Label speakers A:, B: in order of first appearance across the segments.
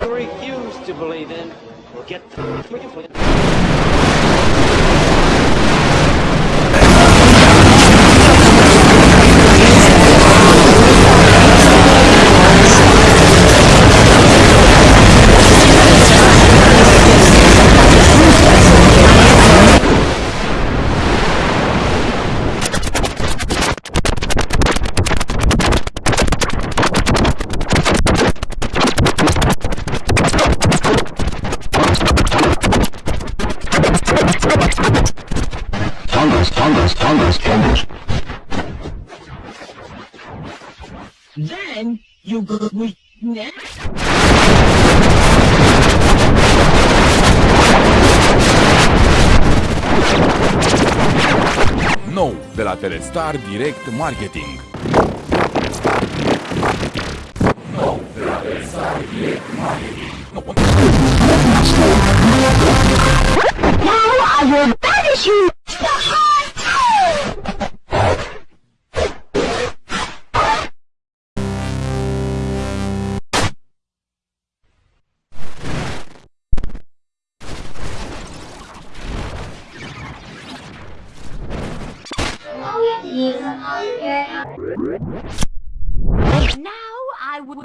A: You refuse to believe in, or get the
B: Then you go with next.
C: Nou, de la Telestar Direct Marketing. Nou, de la Telestar Direct Marketing.
D: Now I will banish you
E: Now I would.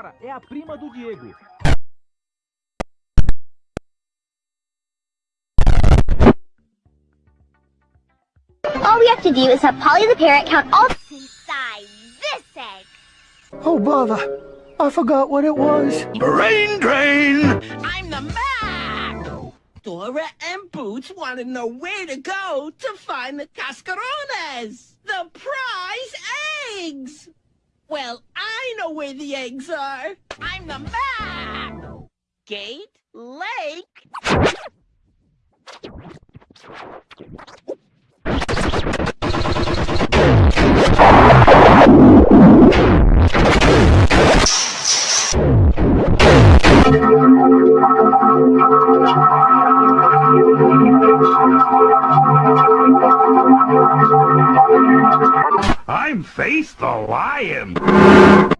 F: Dora é a prima do Diego.
D: All we have to do is have Polly the parrot count all
E: Inside this egg.
G: Oh, bother. I forgot what it was.
H: Brain drain!
B: I'm the Map! Dora and Boots want to know where to go to find the cascarones, the prize eggs! Well, I know where the eggs are. I'm the Map! Gate Lake.
H: I'm Face the Lion!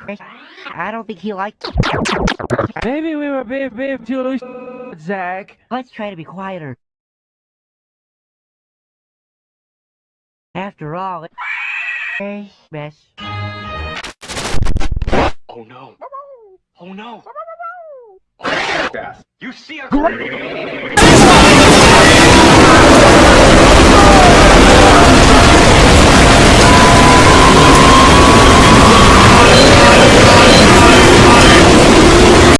I: Chris, I don't think he liked.
F: Maybe we were being, being too loose, Zach.
I: Let's try to be quieter. After all, it's a mess.
A: Oh no. Oh no. Oh, you see a